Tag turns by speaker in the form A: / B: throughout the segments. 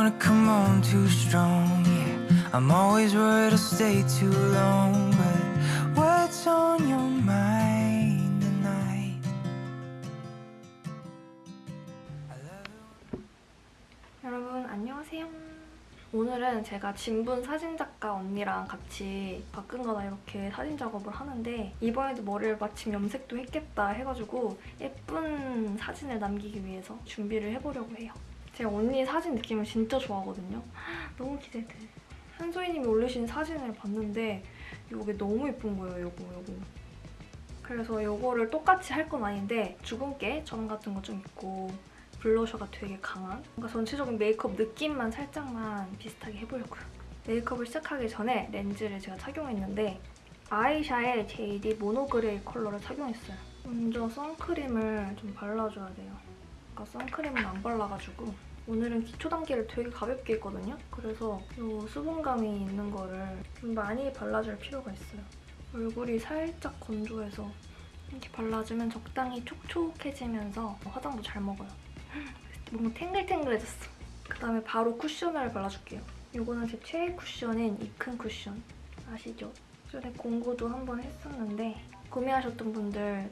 A: wanna come on too strong, yeah. I'm always worried I'll stay too long, but what's on your mind tonight?
B: 여러분 안녕하세요. 오늘은 제가 진분 사진작가 언니랑 같이 가끔가다 이렇게 사진 작업을 하는데 이번에도 머리를 마침 염색도 했겠다 해가지고 예쁜 사진을 남기기 위해서 준비를 해보려고 해요. 제가 언니 사진 느낌을 진짜 좋아하거든요. 너무 기대돼. 한소희님이 올리신 사진을 봤는데 이게 너무 예쁜 거예요, 요거, 요거. 그래서 요거를 똑같이 할 건 아닌데 주근깨 점 같은 거 좀 있고 blusher가 되게 강한 뭔가 전체적인 메이크업 느낌만 살짝만 비슷하게 해보려고요. 메이크업을 시작하기 전에 렌즈를 제가 착용했는데 아이샤의 JD 모노그레이 컬러를 착용했어요. 먼저 선크림을 좀 발라줘야 돼요. 아까 선크림은 안 발라가지고 오늘은 기초 단계를 되게 가볍게 했거든요. 그래서 이 수분감이 있는 거를 좀 많이 발라줄 필요가 있어요. 얼굴이 살짝 건조해서 이렇게 발라주면 적당히 촉촉해지면서 화장도 잘 먹어요. 뭔가 탱글탱글해졌어. 그다음에 바로 쿠셔너를 발라줄게요. 이거는 제 최애 쿠션인 이큰 쿠션. 아시죠? 전에 공구도 한번 했었는데 구매하셨던 분들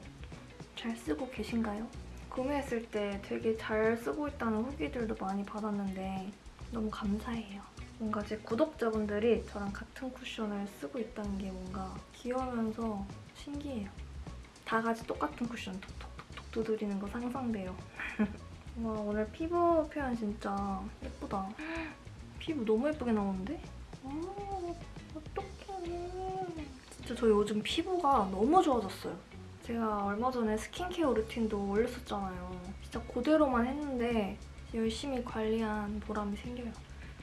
B: 잘 쓰고 계신가요? 구매했을 때 되게 잘 쓰고 있다는 후기들도 많이 받았는데 너무 감사해요. 뭔가 제 구독자분들이 저랑 같은 쿠션을 쓰고 있다는 게 뭔가 귀여우면서 신기해요. 다 같이 똑같은 쿠션 톡톡톡톡 두드리는 거 상상돼요. 와 오늘 피부 표현 진짜 예쁘다. 피부 너무 예쁘게 나오는데? 와 어떡해. 진짜 저 요즘 피부가 너무 좋아졌어요. 제가 얼마 전에 스킨케어 루틴도 올렸었잖아요. 진짜 그대로만 했는데 열심히 관리한 보람이 생겨요.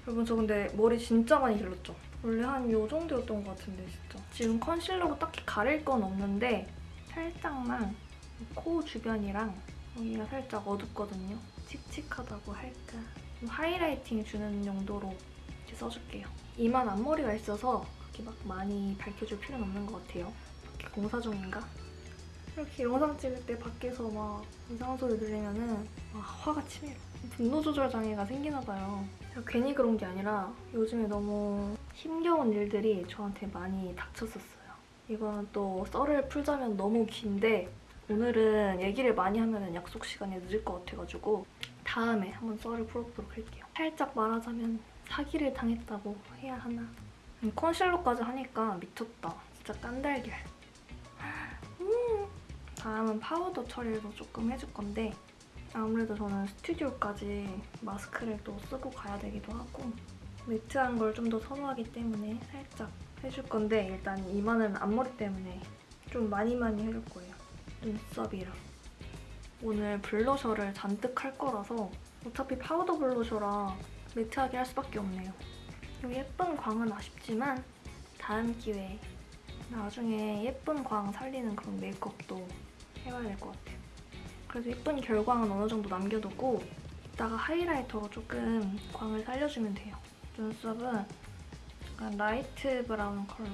B: 여러분 저 근데 머리 진짜 많이 길렀죠? 원래 한 요 정도였던 것 같은데 진짜. 지금 컨실러로 딱히 가릴 건 없는데 살짝만 코 주변이랑 여기가 살짝 어둡거든요. 칙칙하다고 할까? 좀 하이라이팅 주는 용도로 이렇게 써줄게요. 이만 앞머리가 있어서 그렇게 막 많이 밝혀줄 필요는 없는 것 같아요. 공사 중인가? 이렇게 영상 찍을 때 밖에서 막 이상한 소리 들리면은 와, 화가 치밀어. 분노 조절 장애가 생기나 봐요. 괜히 그런 게 아니라 요즘에 너무 힘겨운 일들이 저한테 많이 닥쳤었어요. 이거는 또 썰을 풀자면 너무 긴데 오늘은 얘기를 많이 하면 약속 시간이 늦을 것 같아가지고 다음에 한번 썰을 풀어보도록 할게요. 살짝 말하자면 사기를 당했다고 해야 하나? 음, concealer까지 하니까 미쳤다. 진짜 깐달걀. 음. 다음은 파우더 처리도 조금 해줄 건데 아무래도 저는 스튜디오까지 마스크를 또 쓰고 가야 되기도 하고 matte한 걸 좀 더 선호하기 때문에 살짝 해줄 건데 일단 이마는 앞머리 때문에 좀 많이 많이 해줄 거예요. 눈썹이랑. 오늘 blusher를 잔뜩 할 거라서 어차피 파우더 blusher라 matte하게 할 수밖에 없네요. 이 예쁜 광은 아쉽지만 다음 기회에 나중에 예쁜 광 살리는 그런 메이크업도 해봐야 될 것 같아요. 그래서 예쁜 결광은 어느 정도 남겨두고 이따가 highlighter로 조금 광을 살려주면 돼요. 눈썹은 약간 light brown 컬러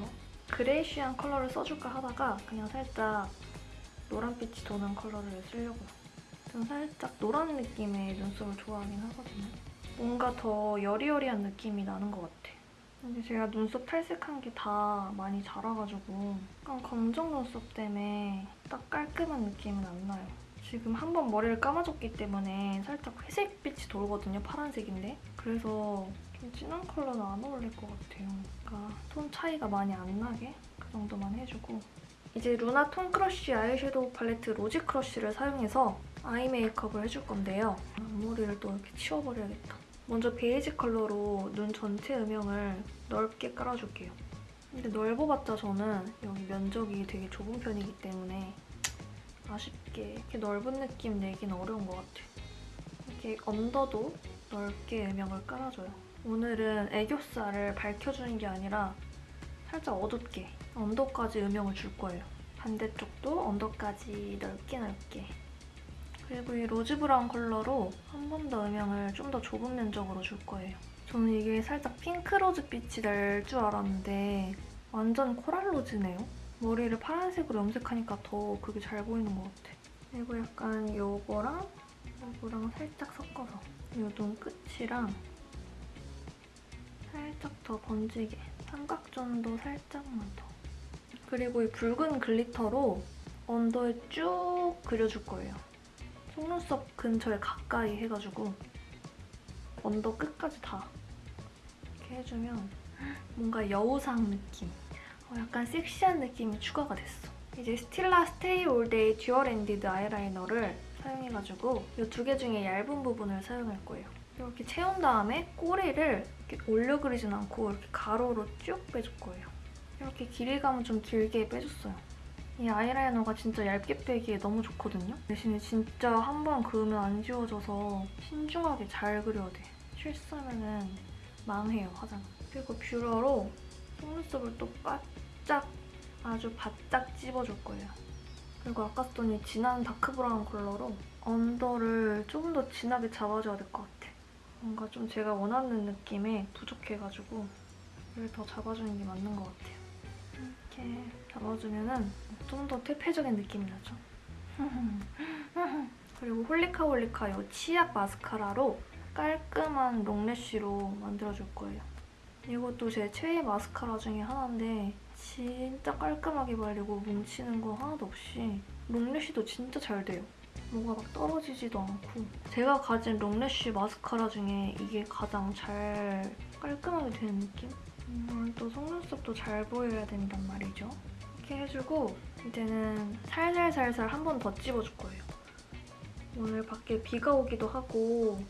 B: greyish한 컬러를 써줄까 하다가 그냥 살짝 노란빛이 도는 컬러를 쓰려고요. 전 살짝 노란 느낌의 눈썹을 좋아하긴 하거든요. 뭔가 더 여리여리한 느낌이 나는 것 같아. 근데 제가 눈썹 탈색한 게 다 많이 자라가지고 약간 검정 눈썹 때문에 딱 깔끔한 느낌은 안 나요. 지금 한 번 머리를 감아줬기 때문에 살짝 회색빛이 돌거든요, 파란색인데. 그래서 좀 진한 컬러는 안 어울릴 것 같아요. 그러니까 톤 차이가 많이 안 나게 그 정도만 해주고 이제 루나 톤 크러쉬 아이섀도우 팔레트 로지 크러쉬를 사용해서 아이 메이크업을 해줄 건데요. 앞머리를 또 이렇게 치워버려야겠다. 먼저 베이지 컬러로 눈 전체 음영을 넓게 깔아줄게요. 근데 넓어봤자 저는 여기 면적이 되게 좁은 편이기 때문에 아쉽게 이렇게 넓은 느낌 내기는 어려운 것 같아요. 이렇게 언더도 넓게 음영을 깔아줘요. 오늘은 애교살을 밝혀주는 게 아니라 살짝 어둡게 언더까지 음영을 줄 거예요. 반대쪽도 언더까지 넓게 넓게 그리고 이 로즈 브라운 컬러로 한 번 더 음영을 좀 더 좁은 면적으로 줄 거예요. 저는 이게 살짝 핑크 로즈 빛이 날 줄 알았는데 완전 코랄 로즈네요. 머리를 파란색으로 염색하니까 더 그게 잘 보이는 것 같아. 그리고 약간 요거랑 요거랑 살짝 섞어서 요눈 끝이랑 더 번지게 삼각존도 살짝만 더. 그리고 이 붉은 glitter로 언더에 쭉 그려줄 거예요. 속눈썹 근처에 가까이 해가지고 언더 끝까지 다 이렇게 해주면 뭔가 여우상 느낌 어, 약간 섹시한 느낌이 추가가 됐어. 이제 스틸라 스테이 올데이 듀얼 엔디드 아이라이너를 사용해가지고 이 두 개 중에 얇은 부분을 사용할 거예요. 이렇게 채운 다음에 꼬리를 이렇게 올려 그리진 않고 이렇게 가로로 쭉 빼줄 거예요. 이렇게 길이감은 좀 길게 빼줬어요. 이 아이라이너가 진짜 얇게 빼기에 너무 좋거든요. 대신에 진짜 한 번 그으면 안 지워져서 신중하게 잘 그려야 돼. 실수하면은 망해요, 화장. 그리고 뷰러로 속눈썹을 또 바짝 아주 바짝 찝어줄 거예요. 그리고 아까 이 진한 dark 브라운 컬러로 언더를 조금 더 진하게 잡아줘야 될 것 같아. 뭔가 좀 제가 원하는 느낌에 부족해가지고 이걸 더 잡아주는 게 맞는 것 같아요. 이렇게 잡아주면은 좀 더 퇴폐적인 느낌이 나죠. 그리고 홀리카 홀리카 이 치약 마스카라로 깔끔한 롱래쉬로 만들어줄 거예요. 이것도 제 최애 마스카라 중에 하나인데 진짜 깔끔하게 발리고 뭉치는 거 하나도 없이 롱래쉬도 진짜 잘 돼요. 뭐가 막 떨어지지도 않고 제가 가진 롱래쉬 마스카라 중에 이게 가장 잘 깔끔하게 되는 느낌? 음, 또 속눈썹도 잘 보여야 된단 말이죠. 이렇게 해주고 이제는 살살살살 한 번 더 찝어줄 거예요. 오늘 밖에 비가 오기도 하고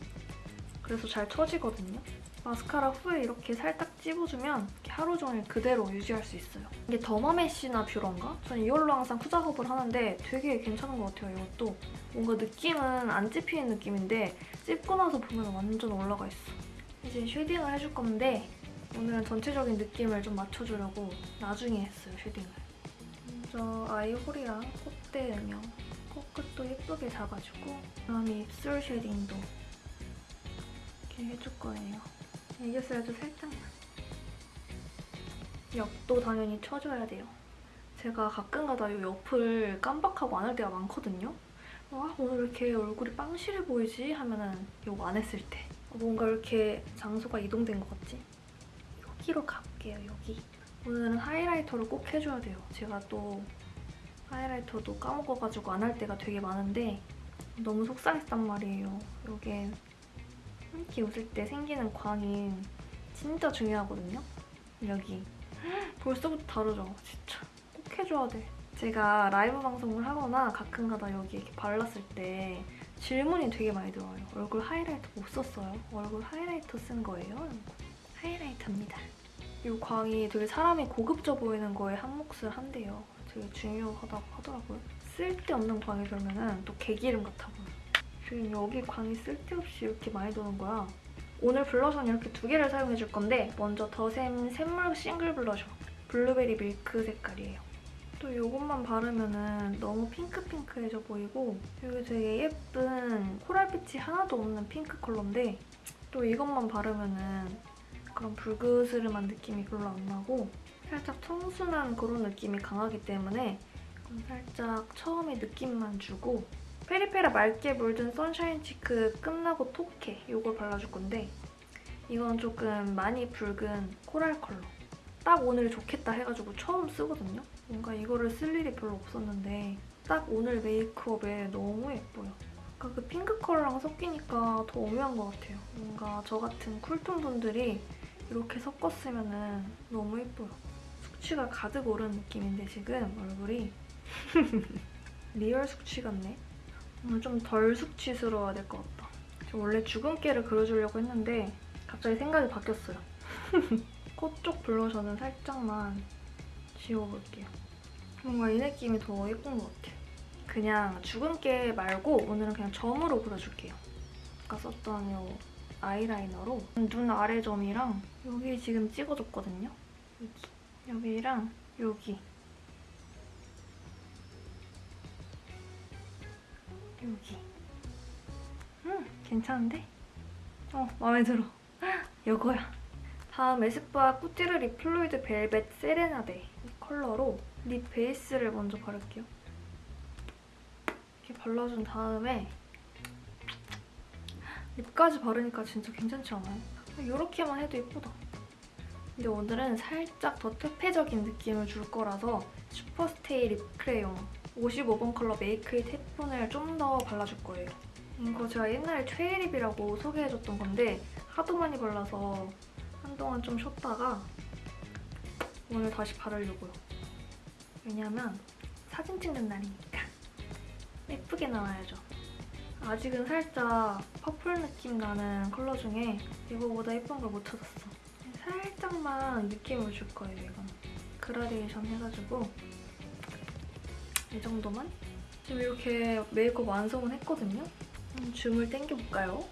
B: 그래서 잘 처지거든요. 마스카라 후에 이렇게 살짝 찝어주면 이렇게 하루 종일 그대로 유지할 수 있어요. 이게 더마메시나 뷰러인가? 저는 이걸로 항상 후작업을 하는데 되게 괜찮은 것 같아요, 이것도. 뭔가 느낌은 안 찝히는 느낌인데 찝고 나서 보면 완전 올라가 있어. 이제 shading을 해줄 건데 오늘은 전체적인 느낌을 좀 맞춰주려고 나중에 했어요, shading을. 먼저 아이홀이랑 콧대 음영, 코끝도 예쁘게 잡아주고 그다음에 입술 쉐딩도 이렇게 해줄 거예요. 애교살도 살짝만. 옆도 당연히 쳐줘야 돼요. 제가 가끔가다 이 옆을 깜빡하고 안 할 때가 많거든요. 아, 오늘 왜 이렇게 얼굴이 빵실해 보이지? 하면은 이거 안 했을 때. 뭔가 이렇게 장소가 이동된 것 같지? 여기로 가볼게요, 여기. 오늘은 하이라이터를 꼭 해줘야 돼요. 제가 또 하이라이터도 까먹어가지고 안 할 때가 되게 많은데 너무 속상했단 말이에요. 이게 이렇게 웃을 때 생기는 광이 진짜 중요하거든요. 여기. 벌써부터 다르죠? 진짜. 꼭 해줘야 돼. 제가 라이브 방송을 하거나 가끔가다 여기 이렇게 발랐을 때 질문이 되게 많이 들어와요. 얼굴 하이라이터 못 썼어요? 얼굴 하이라이터 쓴 거예요? 하이라이터입니다. 이 광이 되게 사람이 고급져 보이는 거에 한 몫을 한대요. 되게 중요하다고 하더라고요. 쓸데없는 광이 돌면은 또 개기름 같아 보여. 지금 여기 광이 쓸데없이 이렇게 많이 도는 거야. 오늘 블러셔는 이렇게 두 개를 사용해줄 건데 먼저 더샘 샘물 싱글 블러셔. 블루베리 밀크 색깔이에요. 또 이것만 바르면은 너무 핑크핑크해져 보이고 여기 되게 예쁜 코랄빛이 하나도 없는 핑크 컬러인데 또 이것만 바르면은 그런 불그스름한 느낌이 별로 안 나고 살짝 청순한 그런 느낌이 강하기 때문에 살짝 처음에 느낌만 주고 페리페라 맑게 물든 선샤인 치크 끝나고 톡해 이걸 발라줄 건데 이건 조금 많이 붉은 코랄 컬러. 딱 오늘 좋겠다 해가지고 처음 쓰거든요. 뭔가 이거를 쓸 일이 별로 없었는데 딱 오늘 메이크업에 너무 예뻐요. 그 핑크 컬러랑 섞이니까 더 오묘한 것 같아요. 뭔가 저 같은 쿨톤 분들이 이렇게 섞었으면 너무 예뻐요 숙취가 가득 오른 느낌인데 지금 얼굴이 real 숙취 같네 오늘 좀 덜 숙취스러워야 될 것 같다. 저 원래 주근깨를 그려주려고 했는데 갑자기 생각이 바뀌었어요. 코 쪽 블러셔는 살짝만 지워볼게요. 뭔가 이 느낌이 더 예쁜 것 같아. 그냥 주근깨 말고 오늘은 그냥 점으로 그려줄게요. 아까 썼던 이 아이라이너로 눈 아래 점이랑 여기 지금 찍어줬거든요. 여기. 여기랑 여기. 여기. 음, 괜찮은데? 어, 마음에 들어. 이거야. 다음 에스쁘아 꾸띠르 립 플루이드 벨벳 세레나데 이 컬러로 립 베이스를 먼저 바를게요. 이렇게 발라준 다음에 립까지 바르니까 진짜 괜찮지 않아요? 이렇게만 해도 예쁘다. 근데 오늘은 살짝 더 퇴폐적인 느낌을 줄 거라서 슈퍼스테이 립 크레용 55번 컬러 Make It Happen을 좀 더 발라줄 거예요. 이거 제가 옛날에 최애립이라고 소개해줬던 건데 하도 많이 발라서 한동안 좀 쉬었다가 오늘 다시 바르려고요. 왜냐면 사진 찍는 날이니까 예쁘게 나와야죠. 아직은 살짝 퍼플 느낌 나는 컬러 중에 이거보다 예쁜 걸 못 찾았어. 살짝만 느낌을 줄 거예요, 이건. 그라데이션 해가지고 이 정도만? 지금 이렇게 메이크업 완성은 했거든요? 음, 줌을 당겨볼까요?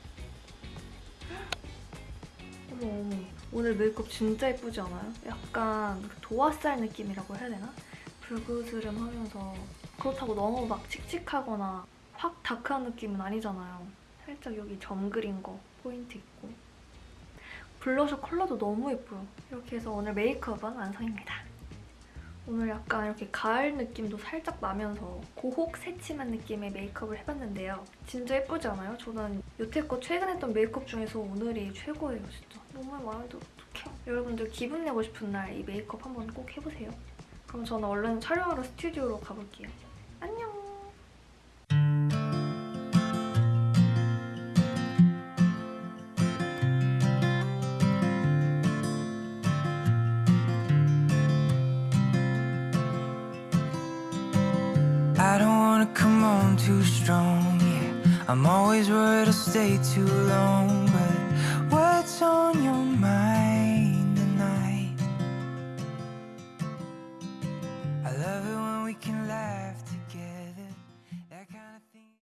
B: 어머 어머 오늘 메이크업 진짜 예쁘지 않아요? 약간 도화살 느낌이라고 해야 되나? 불그스름하면서 그렇다고 너무 막 칙칙하거나 확 dark한 느낌은 아니잖아요. 살짝 여기 점 그린 거 포인트 있고 블러셔 컬러도 너무 예뻐요. 이렇게 해서 오늘 메이크업은 완성입니다. 오늘 약간 이렇게 가을 느낌도 살짝 나면서 고혹 새침한 느낌의 메이크업을 해봤는데요. 진짜 예쁘지 않아요? 저는 여태껏 최근 했던 메이크업 중에서 오늘이 최고예요, 진짜. 너무 마음에 들어, 어떡해. 여러분들 기분 내고 싶은 날 이 메이크업 한번 꼭 해보세요. 그럼 저는 얼른 촬영하러 스튜디오로 가볼게요. 안녕!
A: Wanna come on too strong, yeah. I'm always worried I'll stay too long, but what's on your mind